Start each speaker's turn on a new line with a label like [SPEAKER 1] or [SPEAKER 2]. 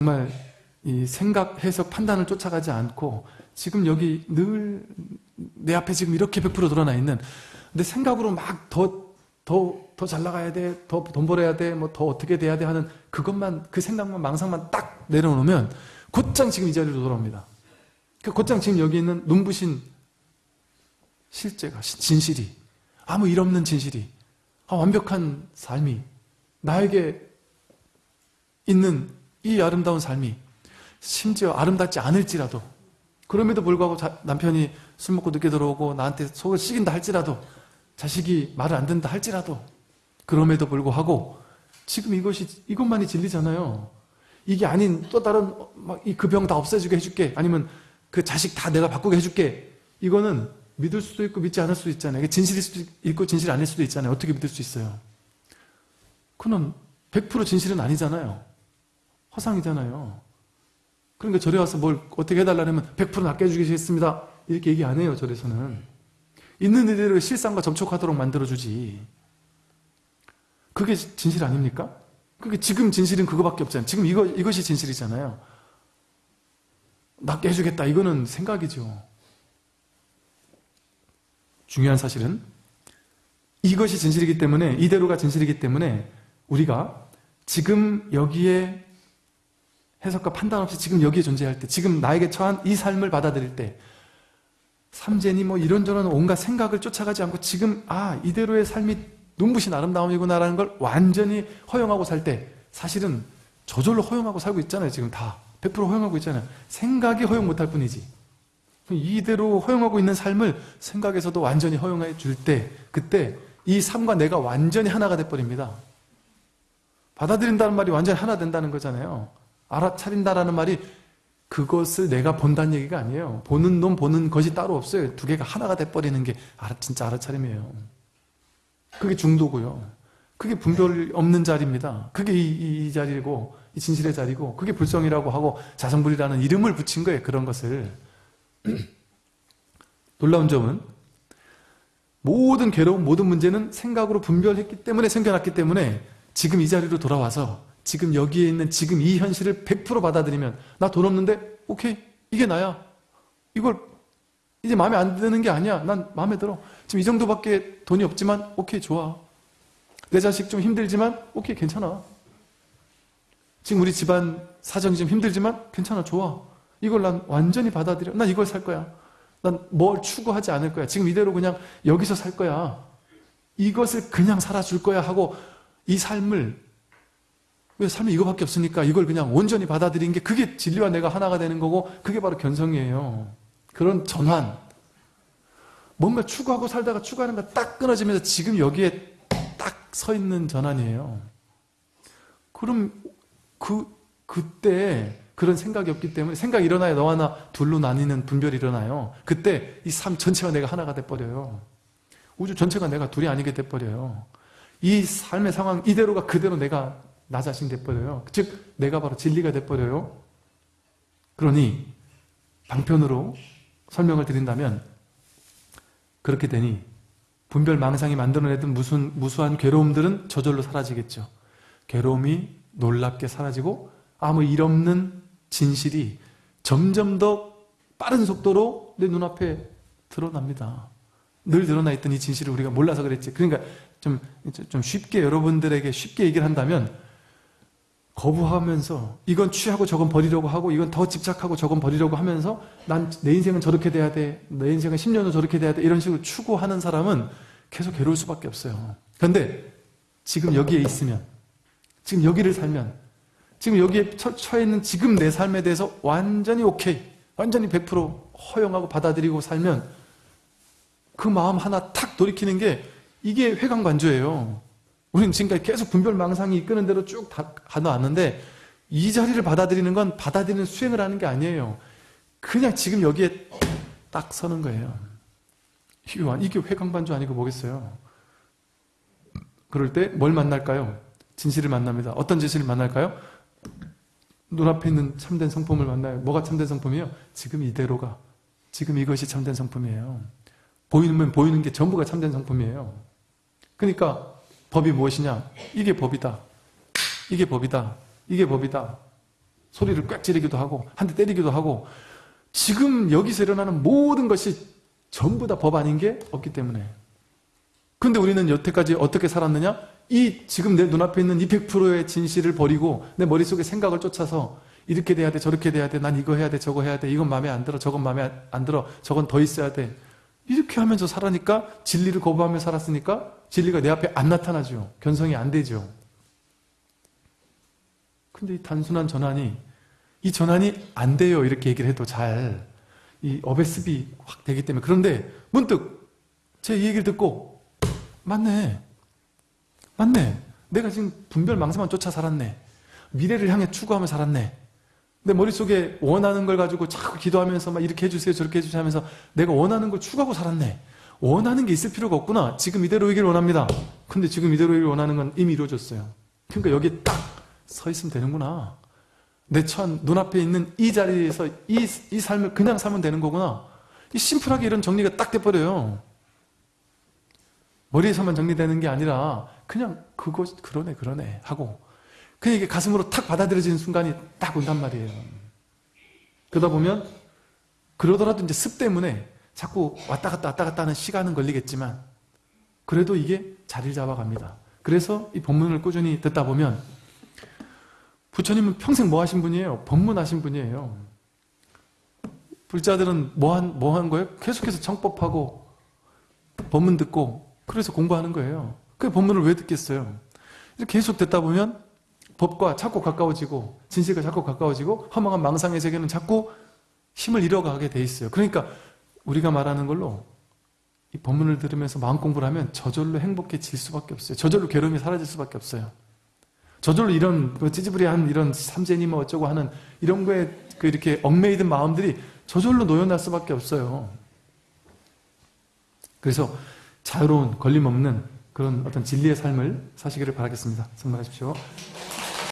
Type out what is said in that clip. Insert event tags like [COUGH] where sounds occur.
[SPEAKER 1] 정말 이 생각, 해석, 판단을 쫓아가지 않고 지금 여기 늘 내 앞에 지금 이렇게 100% 드러나 있는 근데 생각으로 막 더 더 더 잘 나가야 돼, 더 돈 벌어야 돼, 뭐 더 어떻게 돼야 돼 하는 그것만 그 생각만 망상만 딱 내려놓으면 곧장 지금 이 자리로 돌아옵니다. 그 곧장 지금 여기 있는 눈부신 실제가 진실이 아무 일 없는 진실이 아, 완벽한 삶이 나에게 있는 이 아름다운 삶이 심지어 아름답지 않을지라도 그럼에도 불구하고 자, 남편이 술 먹고 늦게 들어오고 나한테 속을 썩인다 할지라도 자식이 말을 안 듣는다 할지라도 그럼에도 불구하고 지금 이것이 이것만이 진리잖아요. 이게 아닌 또 다른 그병 다 없애주게 해줄게 아니면 그 자식 다 내가 바꾸게 해줄게 이거는 믿을 수도 있고 믿지 않을 수도 있잖아요. 이게 진실일 수도 있고 진실이 아닐 수도 있잖아요. 어떻게 믿을 수 있어요? 그는 100% 진실은 아니잖아요. 허상이잖아요. 그러니까 절에 와서 뭘 어떻게 해달라면 100% 낫게 해주겠습니다. 이렇게 얘기 안 해요. 절에서는. 있는 이대로 실상과 접촉하도록 만들어주지. 그게 진실 아닙니까? 그게 지금 진실은 그거밖에 없잖아요. 지금 이거, 이것이 진실이잖아요. 낫게 해주겠다. 이거는 생각이죠. 중요한 사실은 이것이 진실이기 때문에 이대로가 진실이기 때문에 우리가 지금 여기에 해석과 판단 없이 지금 여기에 존재할 때 지금 나에게 처한 이 삶을 받아들일 때 삼재니 뭐 이런저런 온갖 생각을 쫓아가지 않고 지금 아 이대로의 삶이 눈부신 아름다움이구나 라는 걸 완전히 허용하고 살 때 사실은 저절로 허용하고 살고 있잖아요 지금 다. 100% 허용하고 있잖아요. 생각이 허용 못할 뿐이지. 이대로 허용하고 있는 삶을 생각에서도 완전히 허용해 줄 때 그때 이 삶과 내가 완전히 하나가 돼버립니다. 받아들인다는 말이 완전히 하나 된다는 거잖아요 알아차린다라는 말이 그것을 내가 본다는 얘기가 아니에요. 보는 놈 보는 것이 따로 없어요. 두 개가 하나가 돼버리는 게 진짜 알아차림이에요. 그게 중도고요. 그게 분별 없는 자리입니다. 그게 이, 이, 이 자리고 이 진실의 자리고 그게 불성이라고 하고 자성불이라는 이름을 붙인 거예요. 그런 것을. [CLEARS THROAT] 놀라운 점은 모든 괴로움, 모든 문제는 생각으로 분별했기 때문에 생겨났기 때문에 지금 이 자리로 돌아와서 지금 여기에 있는 지금 이 현실을 100% 받아들이면 나 돈 없는데? 오케이. 이게 나야. 이걸 이제 마음에 안 드는 게 아니야. 난 마음에 들어. 지금 이 정도밖에 돈이 없지만 오케이 좋아. 내 자식 좀 힘들지만 오케이 괜찮아. 지금 우리 집안 사정이 좀 힘들지만 괜찮아 좋아. 이걸 난 완전히 받아들여. 난 이걸 살 거야. 난 뭘 추구하지 않을 거야. 지금 이대로 그냥 여기서 살 거야. 이것을 그냥 살아줄 거야 하고 이 삶을 왜 삶이 이거밖에 없으니까 이걸 그냥 온전히 받아들인 게 그게 진리와 내가 하나가 되는 거고 그게 바로 견성이에요. 그런 전환. 뭔가 추구하고 살다가 추구하는 거 딱 끊어지면서 지금 여기에 딱 서 있는 전환이에요. 그럼 그, 그때 그런 생각이 없기 때문에 생각이 일어나야 너와 나 둘로 나뉘는 분별이 일어나요. 그때 이 삶 전체가 내가 하나가 돼버려요. 우주 전체가 내가 둘이 아니게 돼버려요. 이 삶의 상황 이대로가 그대로 내가 나 자신 돼버려요. 즉 내가 바로 진리가 돼버려요. 그러니 방편으로 설명을 드린다면 그렇게 되니 분별 망상이 만들어내던 무슨, 무수한 괴로움들은 저절로 사라지겠죠. 괴로움이 놀랍게 사라지고 아무 일 없는 진실이 점점 더 빠른 속도로 내 눈앞에 드러납니다. 늘 드러나 있던 이 진실을 우리가 몰라서 그랬지. 그러니까 좀, 좀 쉽게 여러분들에게 쉽게 얘기를 한다면 거부하면서 이건 취하고 저건 버리려고 하고 이건 더 집착하고 저건 버리려고 하면서 난 내 인생은 저렇게 돼야 돼. 내 인생은 10년 후 저렇게 돼야 돼. 이런 식으로 추구하는 사람은 계속 괴로울 수밖에 없어요. 그런데 지금 여기에 있으면 지금 여기를 살면 지금 여기에 처, 처해 있는 지금 내 삶에 대해서 완전히 오케이 완전히 100% 허용하고 받아들이고 살면 그 마음 하나 탁 돌이키는 게 이게 회광 관조예요. 우리는 지금까지 계속 분별망상이 이끄는 대로 쭉 가져왔는데 이 자리를 받아들이는 건 받아들이는 수행을 하는 게 아니에요. 그냥 지금 여기에 딱 서는 거예요. 이게 회광반조 아니고 뭐겠어요? 그럴 때 뭘 만날까요? 진실을 만납니다. 어떤 진실을 만날까요? 눈앞에 있는 참된 성품을 만나요. 뭐가 참된 성품이에요? 지금 이대로가. 지금 이것이 참된 성품이에요. 보이면 보이는 게 전부가 참된 성품이에요. 그러니까 법이 무엇이냐? 이게 법이다. 이게 법이다. 이게 법이다. 소리를 꽥 지르기도 하고 한 대 때리기도 하고 지금 여기서 일어나는 모든 것이 전부 다 법 아닌 게 없기 때문에 근데 우리는 여태까지 어떻게 살았느냐? 이 지금 내 눈앞에 있는 이 100%의 진실을 버리고 내 머릿속에 생각을 쫓아서 이렇게 돼야 돼 저렇게 돼야 돼 난 이거 해야 돼 저거 해야 돼 이건 마음에 안 들어 저건 마음에 안 들어 저건 더 있어야 돼 이렇게 하면서 살아니까 진리를 거부하며 살았으니까 진리가 내 앞에 안 나타나죠 견성이 안 되죠 근데 이 단순한 전환이 이 전환이 안 돼요. 이렇게 얘기를 해도 잘. 이 어배습이 확 되기 때문에. 그런데 문득 제 이 얘기를 듣고 맞네. 맞네. 내가 지금 분별 망상만 쫓아 살았네. 미래를 향해 추구하며 살았네. 내 머릿속에 원하는 걸 가지고 자꾸 기도하면서 막 이렇게 해주세요 저렇게 해주세요 하면서 내가 원하는 걸 추구하고 살았네 원하는 게 있을 필요가 없구나. 지금 이대로이길 원합니다. 근데 지금 이대로이길 원하는 건 이미 이루어졌어요. 그러니까 여기 딱 서 있으면 되는구나. 내천 눈앞에 있는 이 자리에서 이, 이 삶을 그냥 살면 되는 거구나. 이 심플하게 이런 정리가 딱 돼버려요. 머리에서만 정리되는 게 아니라 그냥 그거 그러네 그러네 하고 그냥 이게 가슴으로 탁 받아들여지는 순간이 딱 온단 말이에요. 그러다 보면 그러더라도 이제 습 때문에 자꾸 왔다 갔다 왔다 갔다 하는 시간은 걸리겠지만 그래도 이게 자리를 잡아갑니다 그래서 이 본문을 꾸준히 듣다 보면 부처님은 평생 뭐 하신 분이에요? 법문하신 분이에요 불자들은 뭐 한, 뭐 한 거예요? 계속해서 청법하고 법문 듣고 그래서 공부하는 거예요 그 법문을 왜 듣겠어요? 계속 듣다 보면 법과 자꾸 가까워지고 진실과 자꾸 가까워지고 허망한 망상의 세계는 자꾸 힘을 잃어가게 돼 있어요 그러니까 우리가 말하는 걸로 이 법문을 들으면서 마음 공부를 하면 저절로 행복해질 수밖에 없어요 저절로 괴로움이 사라질 수밖에 없어요 저절로 이런 그 찌지부리한 이런 삼재니 뭐 어쩌고 하는 이런 거에 그 이렇게 얽매이든 마음들이 저절로 놓여날 수밖에 없어요 그래서 자유로운 걸림없는 그런 어떤 진리의 삶을 사시기를 바라겠습니다. 성공하십시오.